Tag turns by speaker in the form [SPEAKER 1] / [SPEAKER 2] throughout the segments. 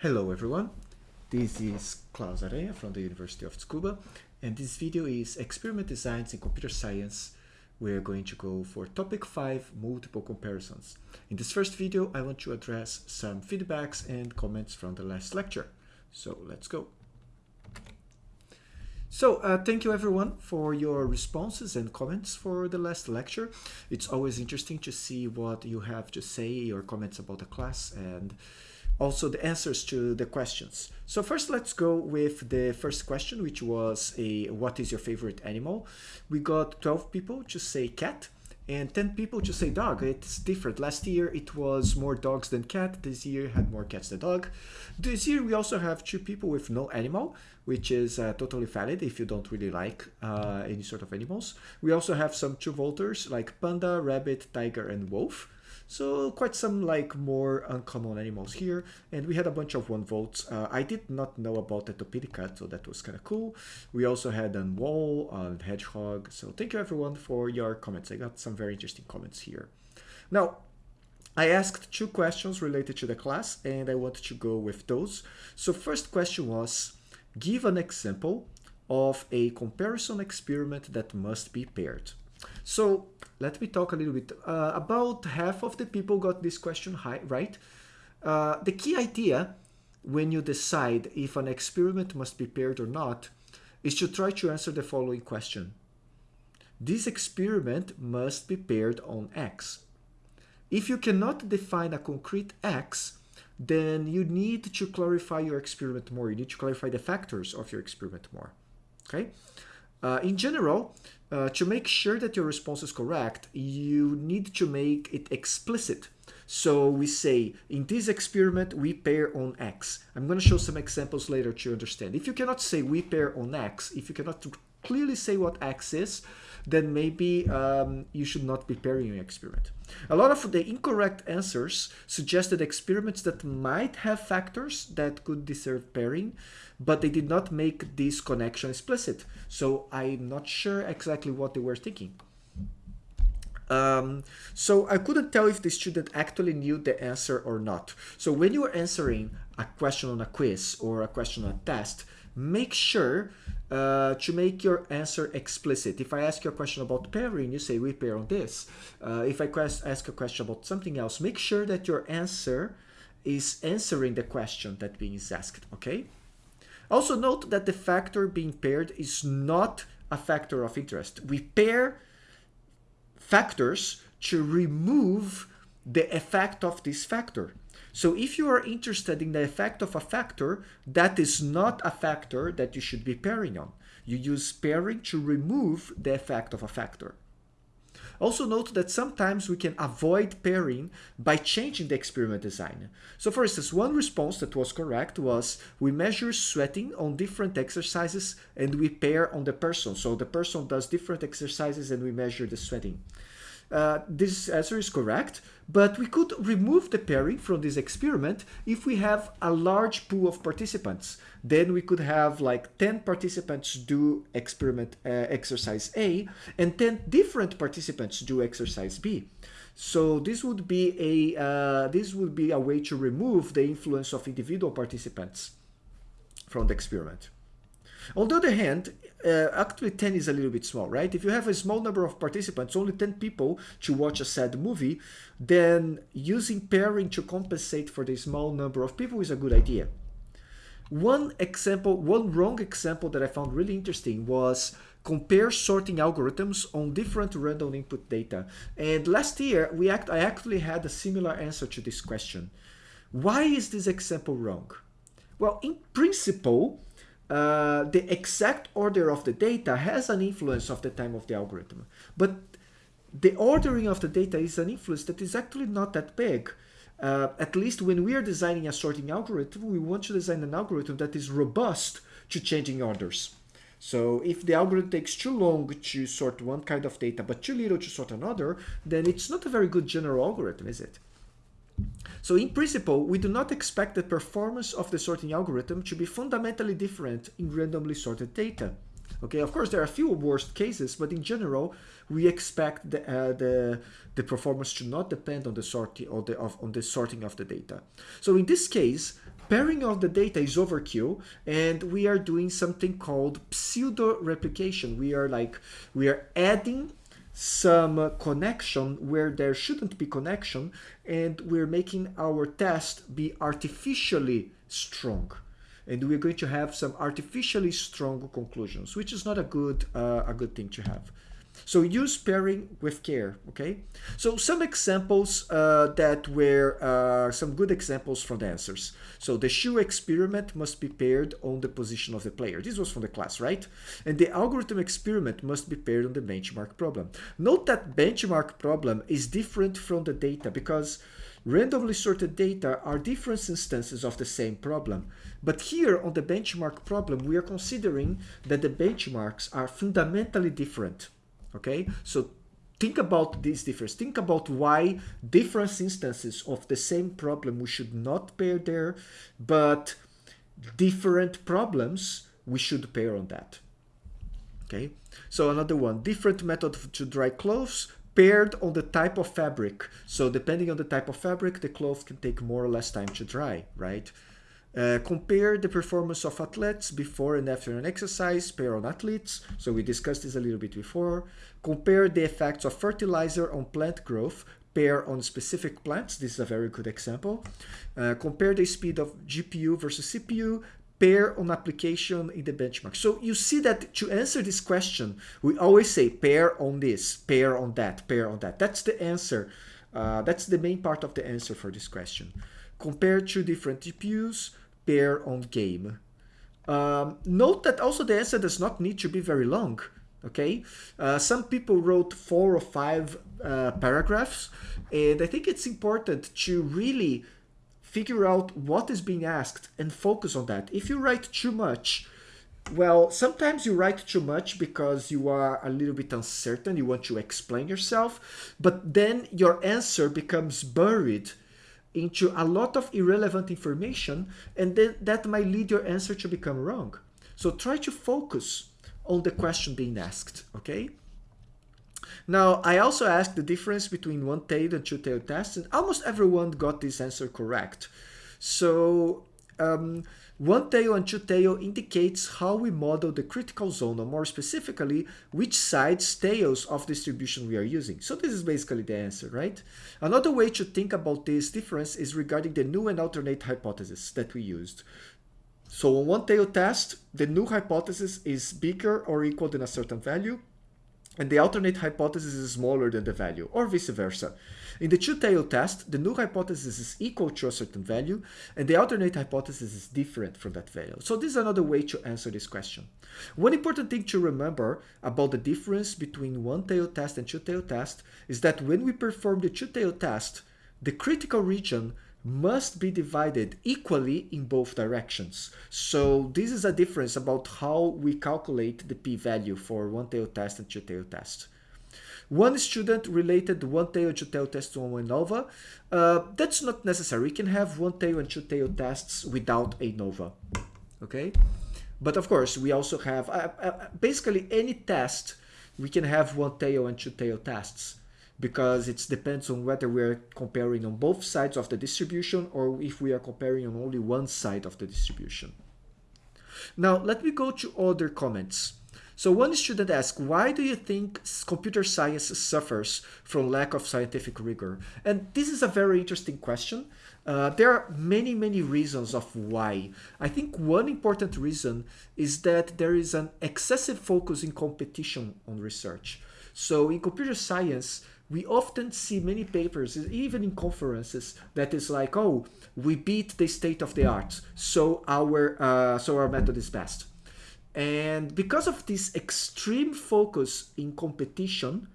[SPEAKER 1] Hello everyone, this is Claus Aranha from the University of Tsukuba and this video is Experiment Designs in Computer Science. We're going to go for topic 5, multiple comparisons. In this first video I want to address some feedbacks and comments from the last lecture. So let's go. So uh, thank you everyone for your responses and comments for the last lecture. It's always interesting to see what you have to say or comments about the class and also the answers to the questions. So first let's go with the first question, which was a what is your favorite animal? We got 12 people to say cat and 10 people to say dog. It's different. Last year it was more dogs than cat. This year had more cats than dog. This year we also have two people with no animal, which is uh, totally valid if you don't really like uh, any sort of animals. We also have some two voters like panda, rabbit, tiger, and wolf. So quite some like more uncommon animals here. And we had a bunch of one votes. Uh, I did not know about the Topiricat, so that was kind of cool. We also had an wall, and hedgehog. So thank you everyone for your comments. I got some very interesting comments here. Now, I asked two questions related to the class and I wanted to go with those. So first question was, give an example of a comparison experiment that must be paired. So let me talk a little bit. Uh, about half of the people got this question high, right. Uh, the key idea when you decide if an experiment must be paired or not is to try to answer the following question. This experiment must be paired on X. If you cannot define a concrete X, then you need to clarify your experiment more. You need to clarify the factors of your experiment more. Okay. Uh, in general, uh, to make sure that your response is correct, you need to make it explicit. So we say, in this experiment, we pair on X. I'm going to show some examples later to understand. If you cannot say we pair on X, if you cannot clearly say what X is, then maybe um, you should not be pairing your experiment. A lot of the incorrect answers suggested experiments that might have factors that could deserve pairing, but they did not make this connection explicit. So I'm not sure exactly what they were thinking. Um, so I couldn't tell if the student actually knew the answer or not. So when you are answering a question on a quiz or a question on a test, make sure uh, to make your answer explicit. If I ask you a question about pairing, you say we pair on this. Uh, if I ask a question about something else, make sure that your answer is answering the question that being asked, okay? Also note that the factor being paired is not a factor of interest. We pair factors to remove the effect of this factor. So if you are interested in the effect of a factor, that is not a factor that you should be pairing on. You use pairing to remove the effect of a factor. Also note that sometimes we can avoid pairing by changing the experiment design. So for instance, one response that was correct was we measure sweating on different exercises and we pair on the person. So the person does different exercises and we measure the sweating. Uh, this answer is correct, but we could remove the pairing from this experiment if we have a large pool of participants. Then we could have like 10 participants do experiment uh, exercise A and 10 different participants do exercise B. So this would be a uh, this would be a way to remove the influence of individual participants from the experiment. On the other hand, uh, actually 10 is a little bit small, right? If you have a small number of participants, only 10 people to watch a sad movie, then using pairing to compensate for the small number of people is a good idea. One example, one wrong example that I found really interesting was compare sorting algorithms on different random input data. And last year, we act, I actually had a similar answer to this question. Why is this example wrong? Well, in principle, uh, the exact order of the data has an influence of the time of the algorithm. But the ordering of the data is an influence that is actually not that big. Uh, at least when we are designing a sorting algorithm, we want to design an algorithm that is robust to changing orders. So if the algorithm takes too long to sort one kind of data, but too little to sort another, then it's not a very good general algorithm, is it? So in principle, we do not expect the performance of the sorting algorithm to be fundamentally different in randomly sorted data. Okay, of course, there are a few worst cases, but in general, we expect the, uh, the, the performance to not depend on the sorting or the, of, on the sorting of the data. So in this case, pairing of the data is overkill and we are doing something called pseudo replication. We are like, we are adding some connection where there shouldn't be connection and we're making our test be artificially strong. And we're going to have some artificially strong conclusions which is not a good uh, a good thing to have so use pairing with care, okay? So some examples uh, that were uh, some good examples from the answers. So the shoe experiment must be paired on the position of the player. This was from the class, right? And the algorithm experiment must be paired on the benchmark problem. Note that benchmark problem is different from the data because randomly sorted data are different instances of the same problem. But here on the benchmark problem, we are considering that the benchmarks are fundamentally different okay? So think about this difference. Think about why different instances of the same problem we should not pair there but different problems we should pair on that. Okay? So another one. Different method to dry clothes paired on the type of fabric. So depending on the type of fabric the clothes can take more or less time to dry right uh, compare the performance of athletes before and after an exercise, pair on athletes. So we discussed this a little bit before. Compare the effects of fertilizer on plant growth, pair on specific plants. This is a very good example. Uh, compare the speed of GPU versus CPU, pair on application in the benchmark. So you see that to answer this question, we always say pair on this, pair on that, pair on that. That's the answer. Uh, that's the main part of the answer for this question. Compare two different GPUs, pair on game. Um, note that also the answer does not need to be very long. Okay, uh, some people wrote four or five uh, paragraphs, and I think it's important to really figure out what is being asked and focus on that. If you write too much, well, sometimes you write too much because you are a little bit uncertain, you want to explain yourself, but then your answer becomes buried into a lot of irrelevant information and then that might lead your answer to become wrong. So try to focus on the question being asked, okay? Now, I also asked the difference between one-tailed and two-tailed tests, and almost everyone got this answer correct. So um, one tail and two tail indicates how we model the critical zone, or more specifically, which side's tails of distribution we are using. So this is basically the answer, right? Another way to think about this difference is regarding the null and alternate hypothesis that we used. So on one tail test, the null hypothesis is bigger or equal than a certain value, and the alternate hypothesis is smaller than the value, or vice versa. In the two-tailed test, the null hypothesis is equal to a certain value, and the alternate hypothesis is different from that value. So this is another way to answer this question. One important thing to remember about the difference between one-tailed test and two-tailed test is that when we perform the two-tailed test, the critical region must be divided equally in both directions. So this is a difference about how we calculate the p-value for one-tail test and two-tail test. One student related one-tail and two-tail test to one ANOVA. Uh, that's not necessary. We can have one-tail and two-tail tests without ANOVA. Okay? But of course, we also have uh, uh, basically any test, we can have one-tail and two-tail tests because it depends on whether we're comparing on both sides of the distribution or if we are comparing on only one side of the distribution. Now, let me go to other comments. So one student asked, why do you think computer science suffers from lack of scientific rigor? And this is a very interesting question. Uh, there are many, many reasons of why. I think one important reason is that there is an excessive focus in competition on research. So in computer science, we often see many papers, even in conferences, that is like, oh, we beat the state of the art, so our uh, so our method is best. And because of this extreme focus in competition,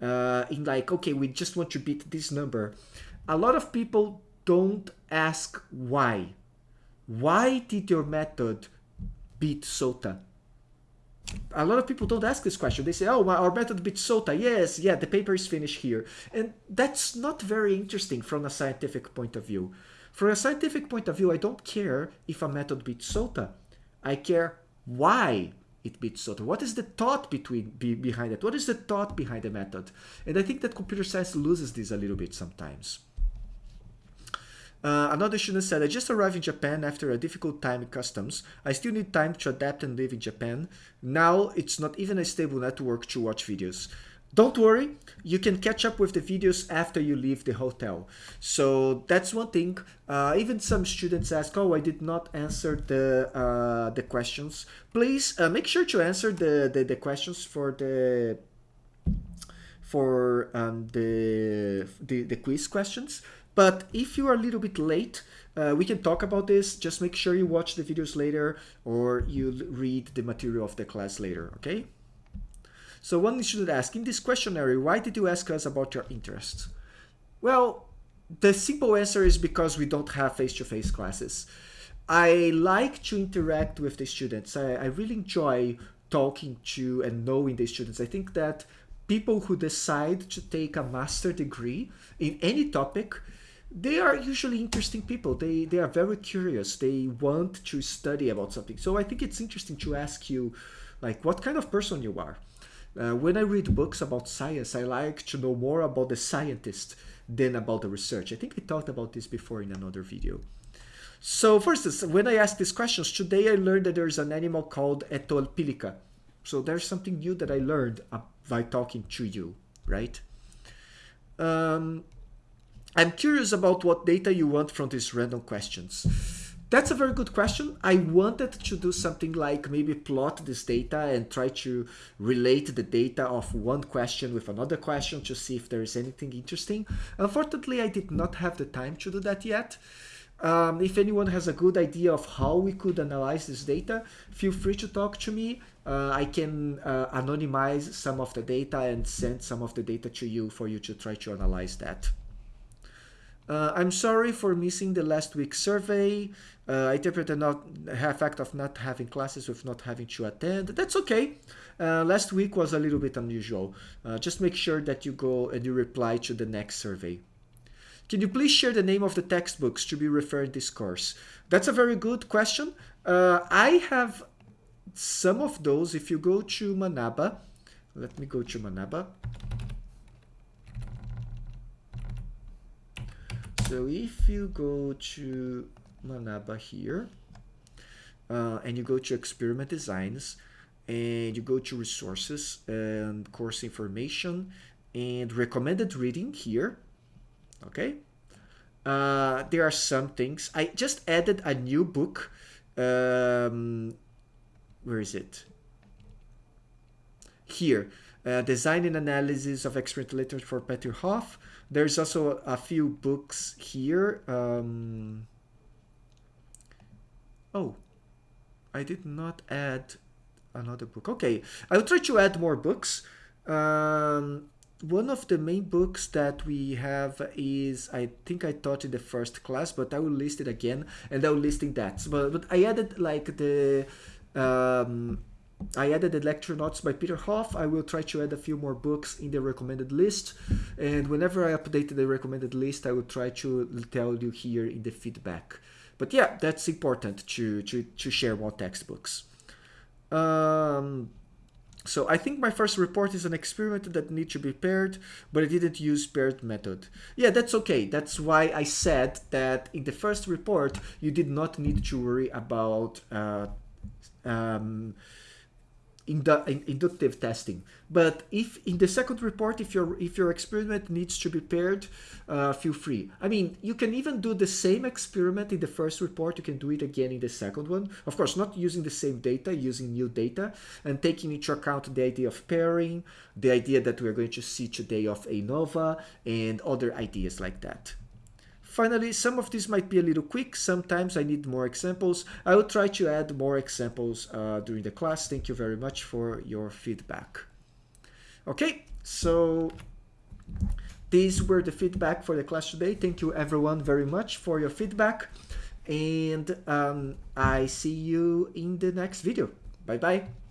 [SPEAKER 1] uh, in like, okay, we just want to beat this number, a lot of people don't ask why. Why did your method beat SOTA? A lot of people don't ask this question. They say, oh, our method beat SOTA. Yes, yeah, the paper is finished here. And that's not very interesting from a scientific point of view. From a scientific point of view, I don't care if a method beats SOTA. I care why it beats SOTA. What is the thought between be, behind it? What is the thought behind the method? And I think that computer science loses this a little bit sometimes. Uh, another student said, I just arrived in Japan after a difficult time in customs. I still need time to adapt and live in Japan. Now it's not even a stable network to watch videos. Don't worry, you can catch up with the videos after you leave the hotel. So that's one thing. Uh, even some students ask, oh, I did not answer the uh, the questions. Please uh, make sure to answer the, the, the questions for the for um, the, the, the quiz questions. But if you are a little bit late, uh, we can talk about this. Just make sure you watch the videos later or you read the material of the class later, okay? So one student ask, in this questionnaire, why did you ask us about your interests? Well, the simple answer is because we don't have face-to-face -face classes. I like to interact with the students. I, I really enjoy talking to and knowing the students. I think that people who decide to take a master degree in any topic, they are usually interesting people. They, they are very curious. They want to study about something. So I think it's interesting to ask you, like, what kind of person you are. Uh, when I read books about science, I like to know more about the scientist than about the research. I think we talked about this before in another video. So for instance, when I ask these questions, today I learned that there's an animal called Etolpilica. So there's something new that I learned by talking to you, right? Um, I'm curious about what data you want from these random questions. That's a very good question. I wanted to do something like maybe plot this data and try to relate the data of one question with another question to see if there is anything interesting. Unfortunately, I did not have the time to do that yet. Um, if anyone has a good idea of how we could analyze this data, feel free to talk to me. Uh, I can uh, anonymize some of the data and send some of the data to you for you to try to analyze that. Uh, I'm sorry for missing the last week's survey. Uh, I interpret the not fact of not having classes with not having to attend. That's okay. Uh, last week was a little bit unusual. Uh, just make sure that you go and you reply to the next survey. Can you please share the name of the textbooks to be referred this course? That's a very good question. Uh, I have some of those. If you go to Manaba, let me go to Manaba. So if you go to Manaba here, uh, and you go to experiment designs, and you go to resources and course information and recommended reading here, okay? Uh, there are some things. I just added a new book. Um, where is it? Here. Uh, design and analysis of experimental literature for Peter Hoff. There's also a few books here. Um, oh, I did not add another book. Okay, I will try to add more books. Um, one of the main books that we have is, I think I taught in the first class, but I will list it again and I will listing that. But, but I added like the um, I added the lecture notes by Peter Hoff. I will try to add a few more books in the recommended list. And whenever I update the recommended list, I will try to tell you here in the feedback. But yeah, that's important to, to, to share more textbooks. Um, so I think my first report is an experiment that needs to be paired, but I didn't use paired method. Yeah, that's okay. That's why I said that in the first report, you did not need to worry about uh, um, indu in inductive testing. But if in the second report, if your if your experiment needs to be paired, uh, feel free. I mean, you can even do the same experiment in the first report. You can do it again in the second one. Of course, not using the same data, using new data, and taking into account the idea of pairing, the idea that we're going to see today of ANOVA, and other ideas like that. Finally, some of these might be a little quick. Sometimes I need more examples. I will try to add more examples uh, during the class. Thank you very much for your feedback. Okay, so these were the feedback for the class today. Thank you everyone very much for your feedback. And um, I see you in the next video. Bye-bye.